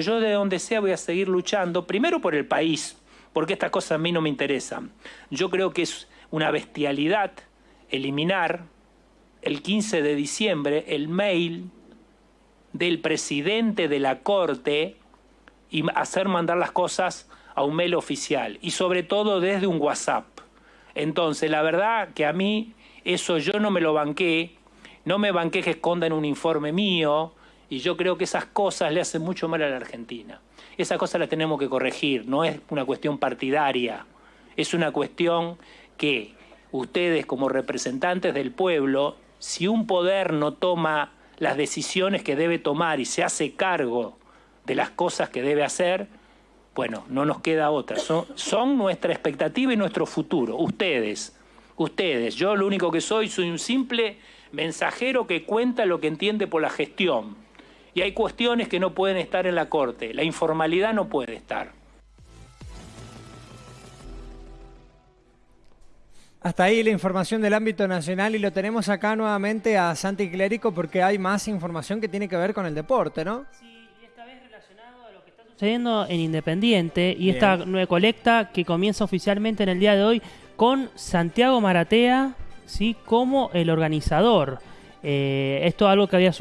Yo de donde sea voy a seguir luchando, primero por el país, porque estas cosas a mí no me interesan. Yo creo que es una bestialidad eliminar el 15 de diciembre el mail del presidente de la Corte y hacer mandar las cosas a un mail oficial y sobre todo desde un WhatsApp. Entonces, la verdad que a mí eso yo no me lo banqué, no me banqué que escondan un informe mío y yo creo que esas cosas le hacen mucho mal a la Argentina. Esas cosas las tenemos que corregir, no es una cuestión partidaria, es una cuestión que ustedes como representantes del pueblo, si un poder no toma las decisiones que debe tomar y se hace cargo de las cosas que debe hacer, bueno, no nos queda otra. Son, son, nuestra expectativa y nuestro futuro. Ustedes, ustedes. Yo lo único que soy, soy un simple mensajero que cuenta lo que entiende por la gestión. Y hay cuestiones que no pueden estar en la Corte. La informalidad no puede estar. Hasta ahí la información del ámbito nacional y lo tenemos acá nuevamente a Santi Clérico porque hay más información que tiene que ver con el deporte, ¿no? Sí, y esta vez relacionado a lo que está sucediendo en Independiente y esta nueva colecta que comienza oficialmente en el día de hoy con Santiago Maratea, ¿sí? Como el organizador. Eh, esto es algo que había